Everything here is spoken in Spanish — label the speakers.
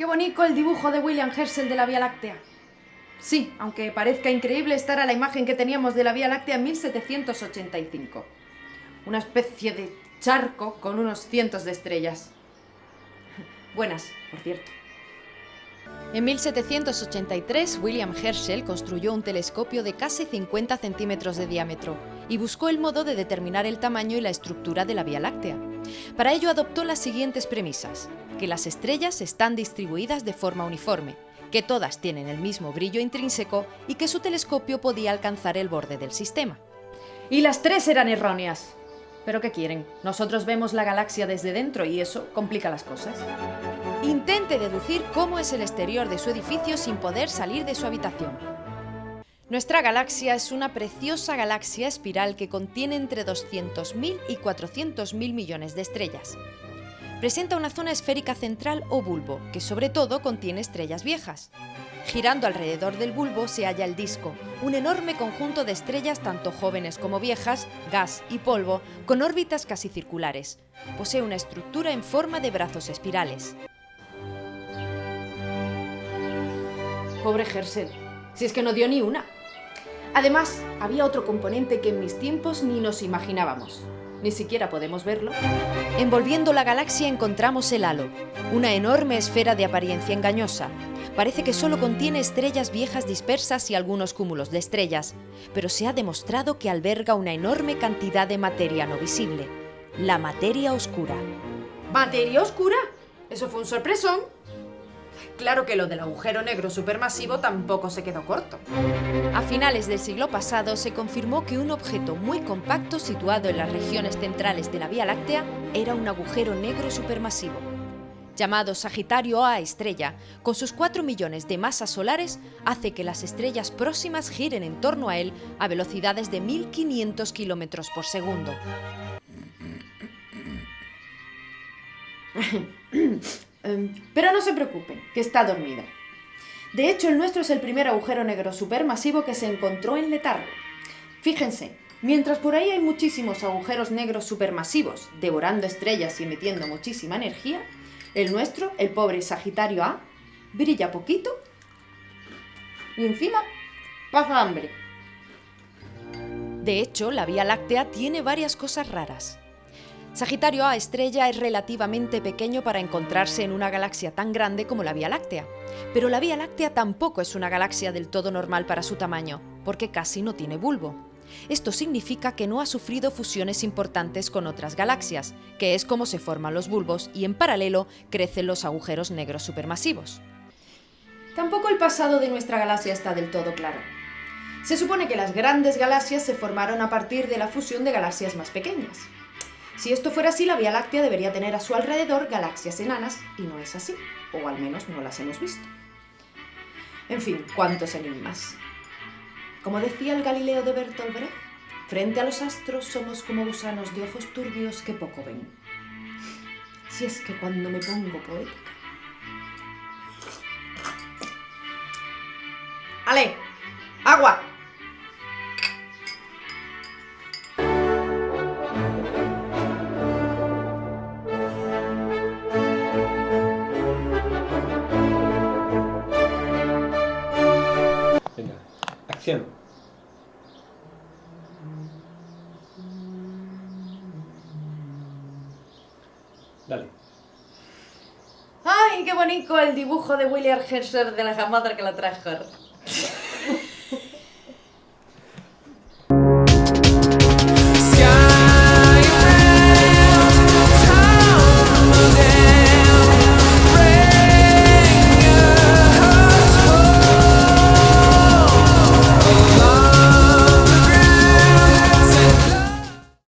Speaker 1: qué bonito el dibujo de William Herschel de la Vía Láctea. Sí, aunque parezca increíble, esta era la imagen que teníamos de la Vía Láctea en 1785. Una especie de charco con unos cientos de estrellas. Buenas, por cierto.
Speaker 2: En 1783, William Herschel construyó un telescopio de casi 50 centímetros de diámetro y buscó el modo de determinar el tamaño y la estructura de la Vía Láctea. Para ello adoptó las siguientes premisas, que las estrellas están distribuidas de forma uniforme, que todas tienen el mismo brillo intrínseco y que su telescopio podía alcanzar el borde del sistema.
Speaker 1: Y las tres eran erróneas. ¿Pero qué quieren? Nosotros vemos la galaxia desde dentro y eso complica las cosas.
Speaker 2: Intente deducir cómo es el exterior de su edificio sin poder salir de su habitación. Nuestra galaxia es una preciosa galaxia espiral que contiene entre 200.000 y 400.000 millones de estrellas. Presenta una zona esférica central o bulbo, que sobre todo contiene estrellas viejas. Girando alrededor del bulbo se halla el disco, un enorme conjunto de estrellas tanto jóvenes como viejas, gas y polvo, con órbitas casi circulares. Posee una estructura en forma de brazos espirales.
Speaker 1: Pobre Herschel, si es que no dio ni una. Además, había otro componente que en mis tiempos ni nos imaginábamos. Ni siquiera podemos verlo.
Speaker 2: Envolviendo la galaxia encontramos el halo, una enorme esfera de apariencia engañosa. Parece que solo contiene estrellas viejas dispersas y algunos cúmulos de estrellas, pero se ha demostrado que alberga una enorme cantidad de materia no visible, la materia oscura.
Speaker 1: ¿Materia oscura? Eso fue un sorpresón. Claro que lo del agujero negro supermasivo tampoco se quedó corto.
Speaker 2: A finales del siglo pasado se confirmó que un objeto muy compacto situado en las regiones centrales de la Vía Láctea era un agujero negro supermasivo. Llamado Sagitario A estrella, con sus 4 millones de masas solares, hace que las estrellas próximas giren en torno a él a velocidades de 1500 kilómetros por segundo.
Speaker 1: Em, pero no se preocupen, que está dormido. De hecho, el nuestro es el primer agujero negro supermasivo que se encontró en letargo. Fíjense, mientras por ahí hay muchísimos agujeros negros supermasivos, devorando estrellas y emitiendo muchísima energía, el nuestro, el pobre Sagitario A, brilla poquito y encima pasa hambre.
Speaker 2: De hecho, la Vía Láctea tiene varias cosas raras. Sagitario A estrella es relativamente pequeño para encontrarse en una galaxia tan grande como la Vía Láctea. Pero la Vía Láctea tampoco es una galaxia del todo normal para su tamaño, porque casi no tiene bulbo. Esto significa que no ha sufrido fusiones importantes con otras galaxias, que es como se forman los bulbos y en paralelo crecen los agujeros negros supermasivos.
Speaker 1: Tampoco el pasado de nuestra galaxia está del todo claro. Se supone que las grandes galaxias se formaron a partir de la fusión de galaxias más pequeñas. Si esto fuera así, la Vía Láctea debería tener a su alrededor galaxias enanas, y no es así, o al menos no las hemos visto. En fin, cuántos enigmas. Como decía el Galileo de Bertolt Brecht, frente a los astros somos como gusanos de ojos turbios que poco ven. Si es que cuando me pongo poética... ¡Ale! ¡Agua!
Speaker 3: Acción. Dale.
Speaker 1: ¡Ay, qué bonito el dibujo de William Herschel de la madre que la trajo!